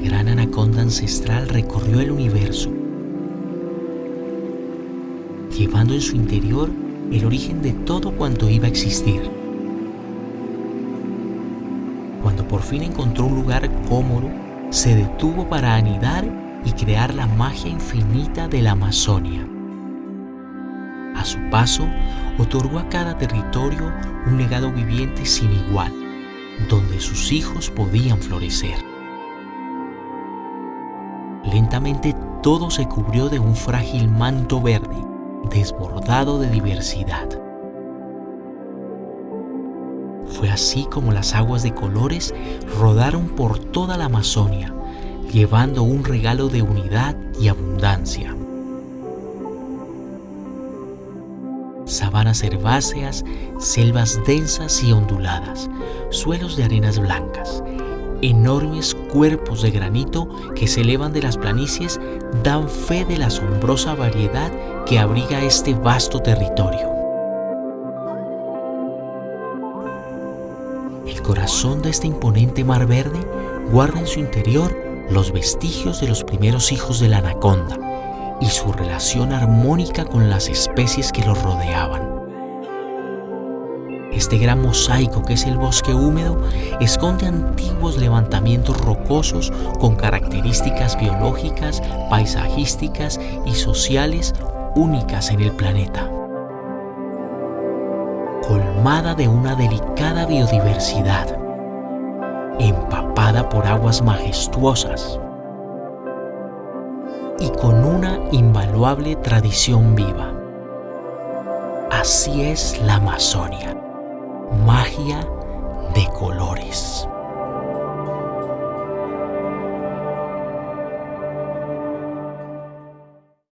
gran anaconda ancestral recorrió el universo, llevando en su interior el origen de todo cuanto iba a existir. Cuando por fin encontró un lugar cómodo, se detuvo para anidar y crear la magia infinita de la Amazonia. A su paso, otorgó a cada territorio un legado viviente sin igual, donde sus hijos podían florecer. Lentamente todo se cubrió de un frágil manto verde, desbordado de diversidad. Fue así como las aguas de colores rodaron por toda la Amazonia, llevando un regalo de unidad y abundancia. Sabanas herbáceas, selvas densas y onduladas, suelos de arenas blancas, enormes cuerpos de granito que se elevan de las planicies dan fe de la asombrosa variedad que abriga este vasto territorio. El corazón de este imponente mar verde guarda en su interior los vestigios de los primeros hijos de la anaconda y su relación armónica con las especies que los rodeaban. Este gran mosaico que es el bosque húmedo esconde antiguos levantamientos rocosos con características biológicas, paisajísticas y sociales únicas en el planeta. Colmada de una delicada biodiversidad, empapada por aguas majestuosas y con una invaluable tradición viva. Así es la Amazonia, magia.